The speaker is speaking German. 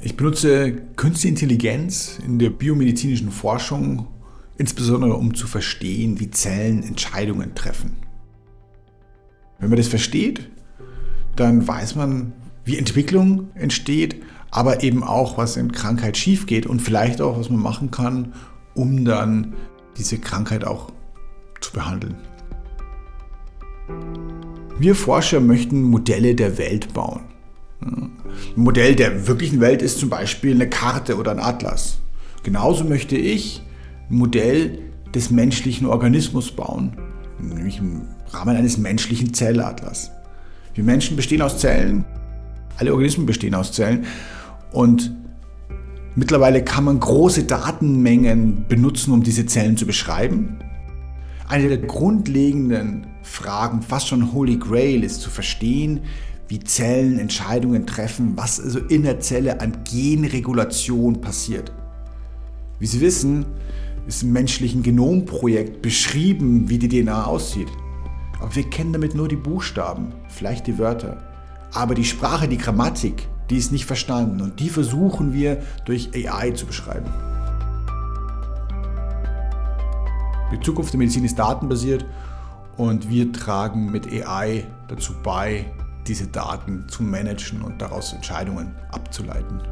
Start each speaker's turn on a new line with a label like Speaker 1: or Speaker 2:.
Speaker 1: Ich benutze Künstliche Intelligenz in der biomedizinischen Forschung, insbesondere um zu verstehen, wie Zellen Entscheidungen treffen. Wenn man das versteht, dann weiß man, wie Entwicklung entsteht, aber eben auch, was in Krankheit schief geht und vielleicht auch, was man machen kann, um dann diese Krankheit auch zu behandeln. Wir Forscher möchten Modelle der Welt bauen. Ein Modell der wirklichen Welt ist zum Beispiel eine Karte oder ein Atlas. Genauso möchte ich ein Modell des menschlichen Organismus bauen, nämlich im Rahmen eines menschlichen Zellatlas. Wir Menschen bestehen aus Zellen, alle Organismen bestehen aus Zellen und mittlerweile kann man große Datenmengen benutzen, um diese Zellen zu beschreiben. Eine der grundlegenden Fragen, fast schon Holy Grail, ist zu verstehen, wie Zellen Entscheidungen treffen, was also in der Zelle an Genregulation passiert. Wie Sie wissen, ist im menschlichen Genomprojekt beschrieben, wie die DNA aussieht. Aber wir kennen damit nur die Buchstaben, vielleicht die Wörter. Aber die Sprache, die Grammatik, die ist nicht verstanden und die versuchen wir durch AI zu beschreiben. Die Zukunft der Medizin ist datenbasiert und wir tragen mit AI dazu bei, diese Daten zu managen und daraus Entscheidungen abzuleiten.